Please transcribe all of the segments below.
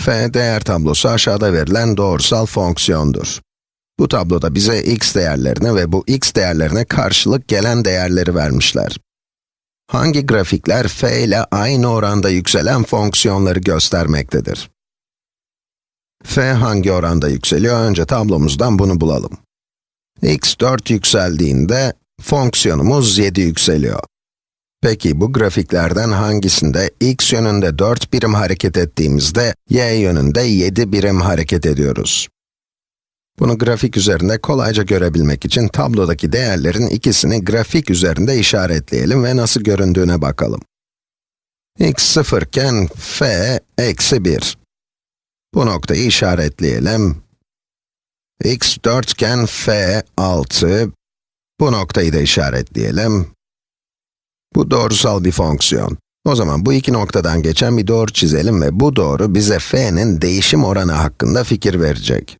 f değer tablosu aşağıda verilen doğrusal fonksiyondur. Bu tabloda bize x değerlerini ve bu x değerlerine karşılık gelen değerleri vermişler. Hangi grafikler f ile aynı oranda yükselen fonksiyonları göstermektedir? f hangi oranda yükseliyor? Önce tablomuzdan bunu bulalım. x 4 yükseldiğinde fonksiyonumuz 7 yükseliyor. Peki bu grafiklerden hangisinde x yönünde 4 birim hareket ettiğimizde y yönünde 7 birim hareket ediyoruz? Bunu grafik üzerinde kolayca görebilmek için tablodaki değerlerin ikisini grafik üzerinde işaretleyelim ve nasıl göründüğüne bakalım. x 0 iken f eksi 1. Bu noktayı işaretleyelim. x 4 iken f 6. Bu noktayı da işaretleyelim. Bu doğrusal bir fonksiyon. O zaman bu iki noktadan geçen bir doğru çizelim ve bu doğru bize f'nin değişim oranı hakkında fikir verecek.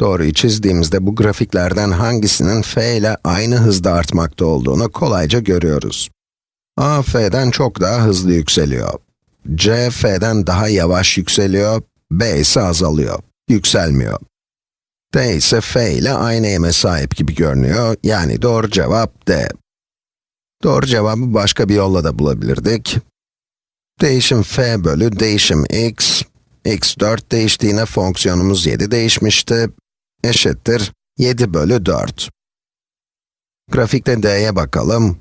Doğruyu çizdiğimizde bu grafiklerden hangisinin f ile aynı hızda artmakta olduğunu kolayca görüyoruz. a, f'den çok daha hızlı yükseliyor. c, f'den daha yavaş yükseliyor, b ise azalıyor, yükselmiyor. d ise f ile aynı eme sahip gibi görünüyor, yani doğru cevap d. Doğru cevabı başka bir yolla da bulabilirdik. Değişim f bölü değişim x, x 4 değiştiğine fonksiyonumuz 7 değişmişti, eşittir 7 bölü 4. Grafikte d'ye bakalım.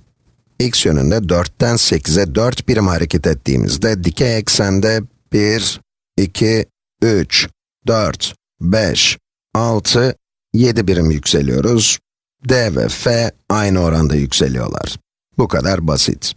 x yönünde 4'ten 8'e 4 birim hareket ettiğimizde dikey eksende 1, 2, 3, 4, 5, 6, 7 birim yükseliyoruz. d ve f aynı oranda yükseliyorlar. Bu kadar basit.